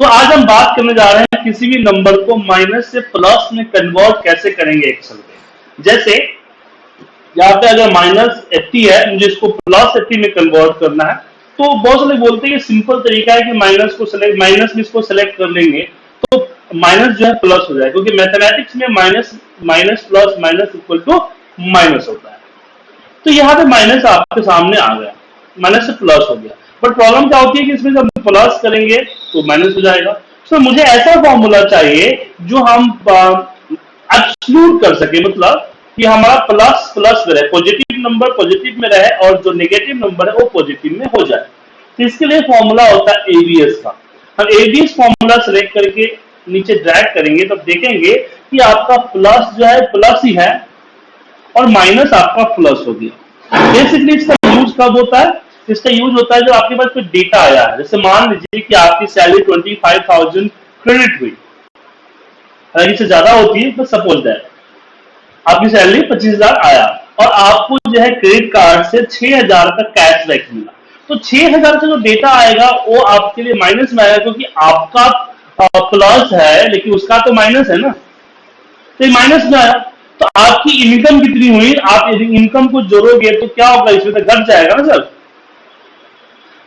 तो आज हम बात करने जा रहे हैं किसी भी नंबर को माइनस से प्लस में कन्वर्ट कैसे करेंगे एक्सेल में। जैसे, यहाँ पे अगर माइनस एट्टी है, मुझे इसको प्लस एट्टी में कन्वर्ट करना है तो बहुत सारे बोलते हैं सिंपल तरीका है कि माइनस को सिलेक्ट माइनस में इसको सेलेक्ट कर लेंगे तो माइनस जो है प्लस हो जाए क्योंकि मैथमेटिक्स में minus minus plus minus equal to minus होता है। तो यहाँ पे माइनस आपके सामने आ गया माइनस से प्लस हो गया। बट प्रॉब्लम क्या होती है कि इसमें जब प्लस करेंगे तो माइनस हो जाएगा। तो मुझे ऐसा फॉर्मूला चाहिए, जो हम एक्सक्लूड कर सके मतलब कि हमारा प्लस प्लस में रहे। पॉजिटिव नंबर पॉजिटिव में रहे, और जो नेगेटिव नंबर है, वो पॉजिटिव में हो जाए। तो इसके लिए फॉर्मूला होता है एबीएस का। हम एबीएस फॉर्मूला सेलेक्ट करके नीचे ड्रैग करेंगे तो देखेंगे कि आपका प्लस जो है प्लस ही है, और माइनस आपका प्लस हो गया। बेसिकली इसका यूज़ कब होता है? इसका यूज़ होता है जब आपके पास कोई डेटा आया है। जैसे मान लीजिए कि आपकी salary twenty five thousand credit हुई। अगर इससे ज़्यादा होती है तो सपोज़ दैट आपकी सैलरी पच्चीस हज़ार आया और आपको जो है क्रेडिट कार्ड से छह हज़ार का कैशबैक मिला। तो छह हज़ार का जो डेटा आएगा, वो आपके लिए माइनस में आएगा क्योंकि आपका प्लस है, लेकिन उसका तो माइनस है ना। तो माइनस में आया। तो आपकी इनकम कितनी हुई? आप यदि इनकम को जोड़ोगे तो क्या होगा? इसमें तो घट जाएगा ना सर।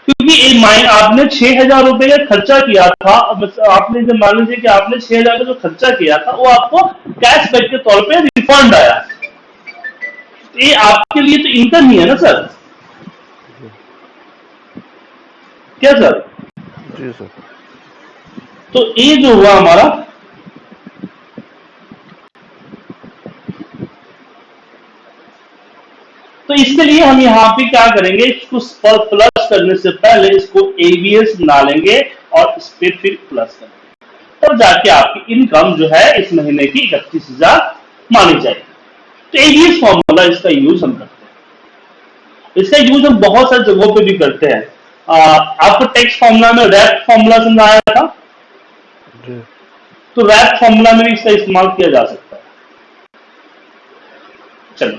क्योंकि माइन आपने छह हज़ार रुपए का खर्चा किया था आपने जब मान लीजिए कि आपने छह हज़ार का जो खर्चा किया था वो आपको कैशबैक के तौर पे रिफंड आया। ये आपके लिए तो इनकम ही है ना सर क्या सर जी सर तो ये जो हुआ हमारा तो इसके लिए हम यहाँ पे क्या करेंगे इसको पर प्लस करने से पहले इसको एवीएस बना लेंगे और इस पर फिर प्लस करेंगे। तब तो जाके आपकी इनकम जो है इस महीने की इकतीस हज़ार मानी जाएगी। तो एवीएस फॉर्मूला इसका यूज़ हम करते हैं। इसका यूज़ हम बहुत सारी जगहों पे भी करते हैं। आपको टेक्स्ट फॉर्मूला में रैप फॉर्मूला समझाया था? तो रैप फॉर्मूला में भी इसका इस्तेमाल किया जा सकता है। चलो